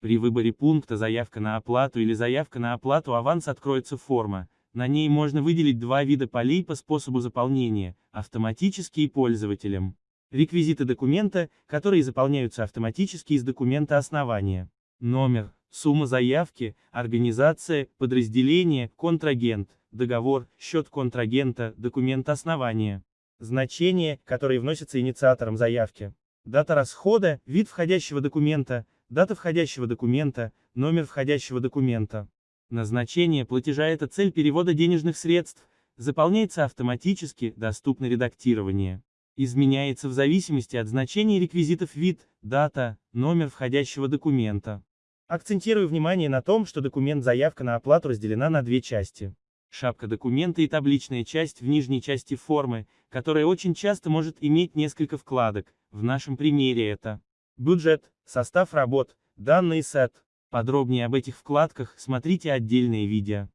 При выборе пункта «Заявка на оплату» или «Заявка на оплату аванс» откроется форма. На ней можно выделить два вида полей по способу заполнения – автоматически и пользователям. Реквизиты документа, которые заполняются автоматически из документа основания. Номер, сумма заявки, организация, подразделение, контрагент, договор, счет контрагента, документ основания. Значения, которые вносятся инициатором заявки. Дата расхода, вид входящего документа, дата входящего документа, номер входящего документа. Назначение платежа – это цель перевода денежных средств, заполняется автоматически, доступно редактирование. Изменяется в зависимости от значения реквизитов вид, дата, номер входящего документа. Акцентирую внимание на том, что документ заявка на оплату разделена на две части. Шапка документа и табличная часть в нижней части формы, которая очень часто может иметь несколько вкладок, в нашем примере это бюджет, состав работ, данные сет. Подробнее об этих вкладках смотрите отдельные видео.